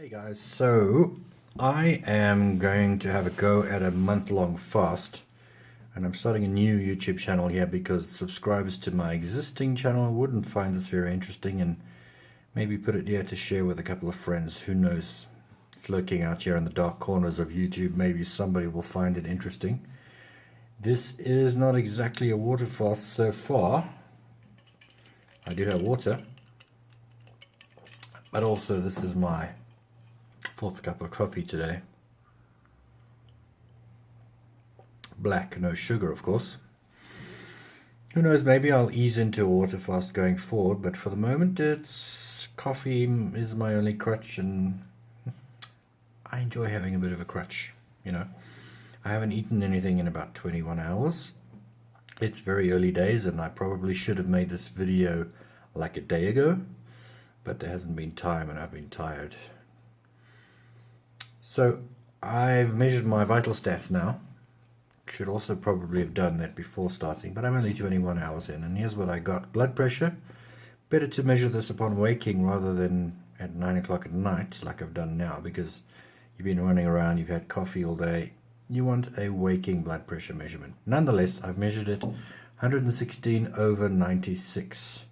Hey guys, so I am going to have a go at a month-long fast and I'm starting a new YouTube channel here because subscribers to my existing channel wouldn't find this very interesting and maybe put it here to share with a couple of friends. Who knows? It's lurking out here in the dark corners of YouTube. Maybe somebody will find it interesting. This is not exactly a water fast so far. I do have water. But also this is my fourth cup of coffee today. Black, no sugar, of course. Who knows, maybe I'll ease into a water fast going forward, but for the moment it's coffee is my only crutch and I enjoy having a bit of a crutch, you know. I haven't eaten anything in about 21 hours. It's very early days and I probably should have made this video like a day ago, but there hasn't been time and I've been tired. So I've measured my vital stats now. Should also probably have done that before starting, but I'm only 21 hours in, and here's what I got. Blood pressure. Better to measure this upon waking rather than at 9 o'clock at night, like I've done now, because you've been running around, you've had coffee all day. You want a waking blood pressure measurement. Nonetheless, I've measured it 116 over 96,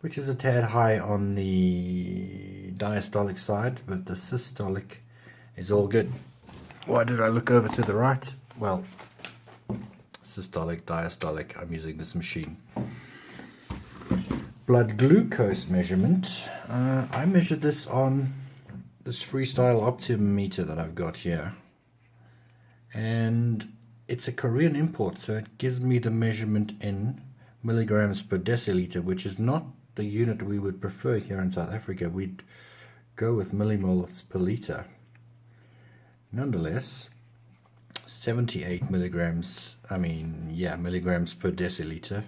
which is a tad high on the diastolic side, but the systolic is all good. Why did I look over to the right? Well, systolic, diastolic, I'm using this machine. Blood glucose measurement. Uh, I measured this on this FreeStyle Optium meter that I've got here. And it's a Korean import, so it gives me the measurement in milligrams per deciliter, which is not the unit we would prefer here in South Africa. We'd go with millimoles per liter nonetheless 78 milligrams I mean yeah milligrams per deciliter.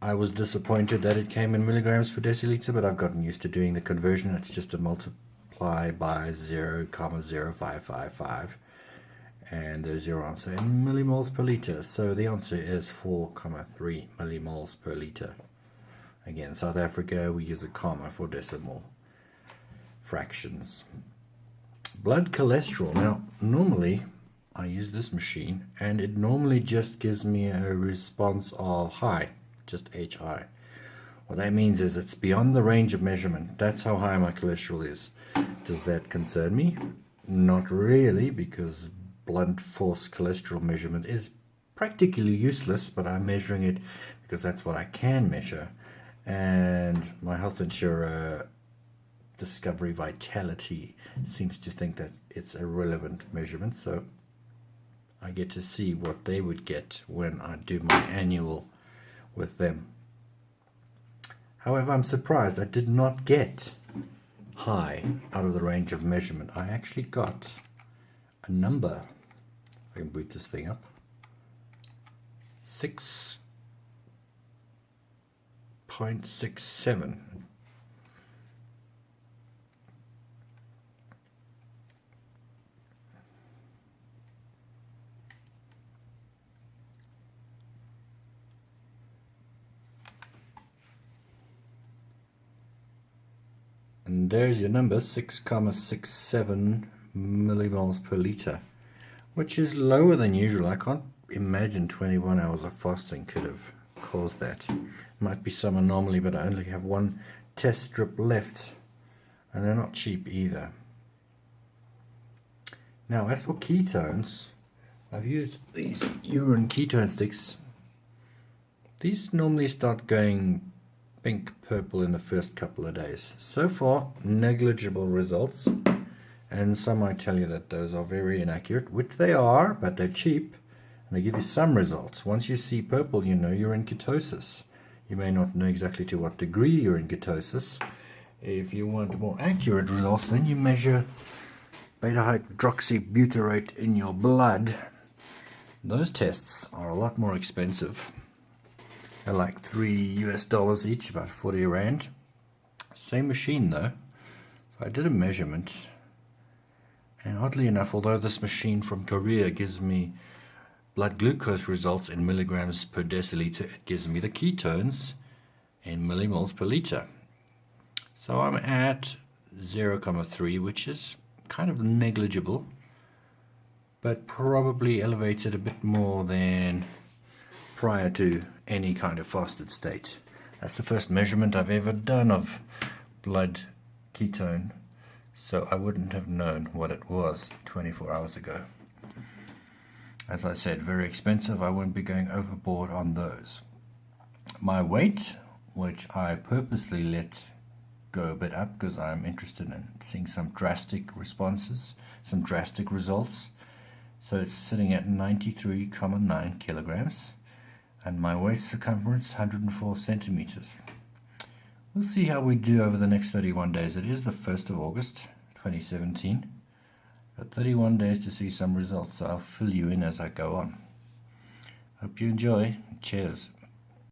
I was disappointed that it came in milligrams per deciliter but I've gotten used to doing the conversion. It's just a multiply by 0 comma 0555 and there's your answer in millimoles per liter. So the answer is 4 comma 3 millimoles per liter. Again South Africa we use a comma for decimal fractions blood cholesterol. Now, normally I use this machine and it normally just gives me a response of high, just HI. What that means is it's beyond the range of measurement. That's how high my cholesterol is. Does that concern me? Not really, because blunt force cholesterol measurement is practically useless, but I'm measuring it because that's what I can measure. And my health insurer Discovery Vitality seems to think that it's a relevant measurement. So I get to see what they would get when I do my annual with them. However, I'm surprised I did not get high out of the range of measurement. I actually got a number. I can boot this thing up. 6.67 and there's your number 6,67 millimoles per liter which is lower than usual. I can't imagine 21 hours of fasting could have caused that. Might be some anomaly but I only have one test strip left and they're not cheap either. Now as for ketones I've used these urine ketone sticks. These normally start going pink purple in the first couple of days. So far negligible results. And some might tell you that those are very inaccurate which they are but they're cheap. And they give you some results. Once you see purple you know you're in ketosis. You may not know exactly to what degree you're in ketosis. If you want more accurate results then you measure beta hydroxybutyrate in your blood. Those tests are a lot more expensive they're like three US dollars each, about 40 rand. Same machine though. So I did a measurement. And oddly enough, although this machine from Korea gives me blood glucose results in milligrams per deciliter, it gives me the ketones in millimoles per liter. So I'm at 0,3 which is kind of negligible but probably elevated a bit more than prior to any kind of fasted state. That's the first measurement I've ever done of blood ketone so I wouldn't have known what it was 24 hours ago. As I said, very expensive. I won't be going overboard on those. My weight, which I purposely let go a bit up because I'm interested in seeing some drastic responses, some drastic results. So it's sitting at 93,9 kilograms and my waist circumference 104 centimeters. We'll see how we do over the next 31 days. It is the 1st of August 2017. Got 31 days to see some results, so I'll fill you in as I go on. Hope you enjoy. Cheers.